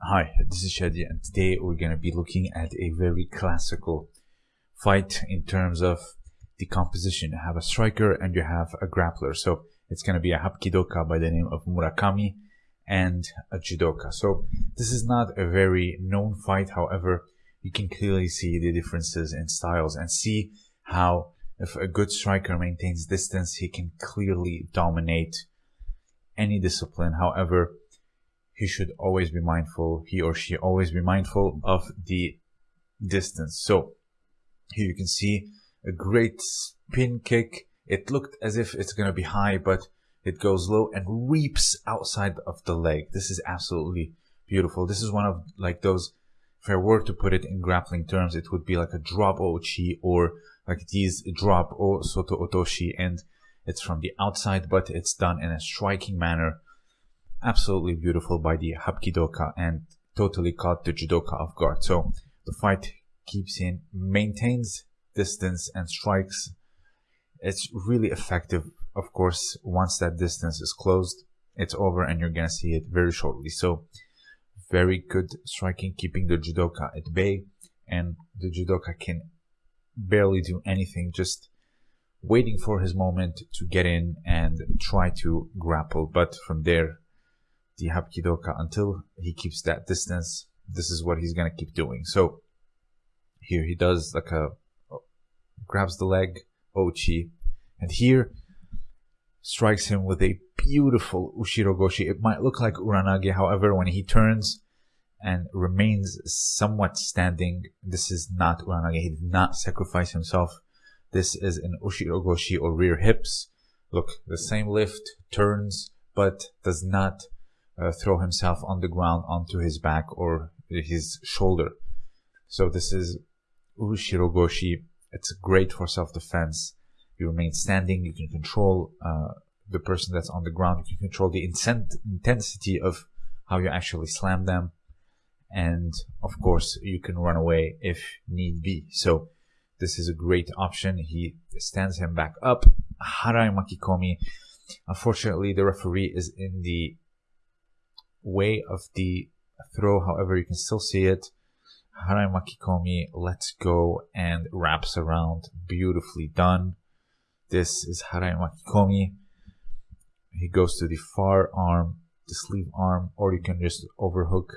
Hi, this is Shadi, and today we're going to be looking at a very classical fight in terms of the composition. You have a striker and you have a grappler. So it's going to be a Hapkidoka by the name of Murakami and a Judoka. So this is not a very known fight. However, you can clearly see the differences in styles and see how if a good striker maintains distance, he can clearly dominate any discipline. However, he should always be mindful, he or she always be mindful of the distance. So here you can see a great spin kick. It looked as if it's going to be high, but it goes low and reaps outside of the leg. This is absolutely beautiful. This is one of like those, if I were to put it in grappling terms, it would be like a drop ochi or like these drop o soto otoshi and it's from the outside, but it's done in a striking manner. Absolutely beautiful by the Hapkidoka and totally caught the Judoka off guard. So the fight keeps in, maintains distance and strikes. It's really effective. Of course, once that distance is closed, it's over and you're going to see it very shortly. So very good striking, keeping the Judoka at bay and the Judoka can barely do anything, just waiting for his moment to get in and try to grapple. But from there, the Hapkidoka, until he keeps that distance, this is what he's going to keep doing. So here he does like a grabs the leg, Ochi, and here strikes him with a beautiful Ushirogoshi. It might look like Uranage, however, when he turns and remains somewhat standing, this is not Uranage. He did not sacrifice himself. This is an Ushirogoshi or rear hips. Look, the same lift, turns, but does not uh, throw himself on the ground onto his back or his shoulder. So this is Ushirogoshi it's great for self-defense. You remain standing. You can control uh, the person that's on the ground. You can control the intensity of how you actually slam them. And of course, you can run away if need be. So this is a great option. He stands him back up. Harai Makikomi. Unfortunately, the referee is in the way of the throw. However, you can still see it. Harai Makikomi lets go and wraps around. Beautifully done. This is Harai Makikomi. He goes to the far arm, the sleeve arm, or you can just overhook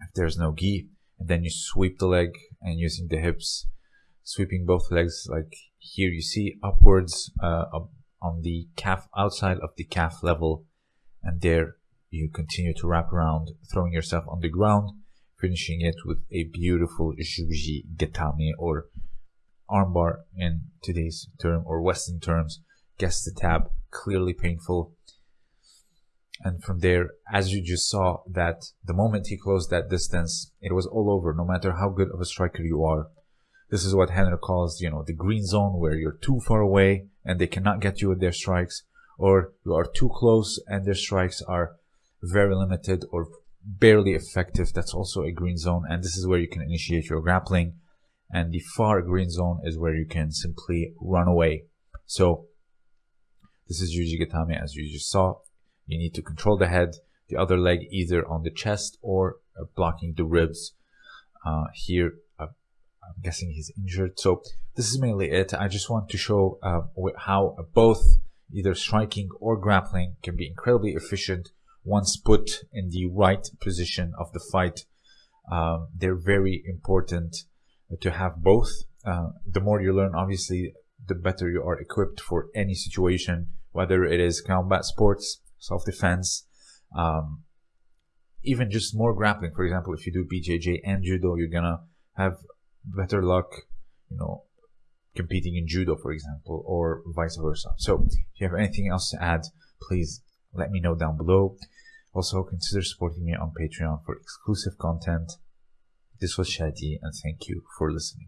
if there's no gi. And then you sweep the leg and using the hips, sweeping both legs like here you see upwards uh, on the calf, outside of the calf level. And there you continue to wrap around, throwing yourself on the ground finishing it with a beautiful Juji Gatame or armbar in today's term or Western terms. Guess the tab, clearly painful. And from there, as you just saw, that the moment he closed that distance, it was all over, no matter how good of a striker you are. This is what Henry calls, you know, the green zone where you're too far away and they cannot get you with their strikes, or you are too close and their strikes are very limited or barely effective. That's also a green zone. And this is where you can initiate your grappling. And the far green zone is where you can simply run away. So this is Juji Gatame as you just saw. You need to control the head, the other leg either on the chest or uh, blocking the ribs. Uh, here, uh, I'm guessing he's injured. So this is mainly it. I just want to show uh, how both either striking or grappling can be incredibly efficient once put in the right position of the fight. Um, they're very important to have both. Uh, the more you learn, obviously, the better you are equipped for any situation, whether it is combat sports, self-defense, um, even just more grappling. For example, if you do BJJ and judo, you're gonna have better luck, you know, competing in judo, for example, or vice versa. So, if you have anything else to add, please let me know down below. Also, consider supporting me on Patreon for exclusive content. This was Shadi, and thank you for listening.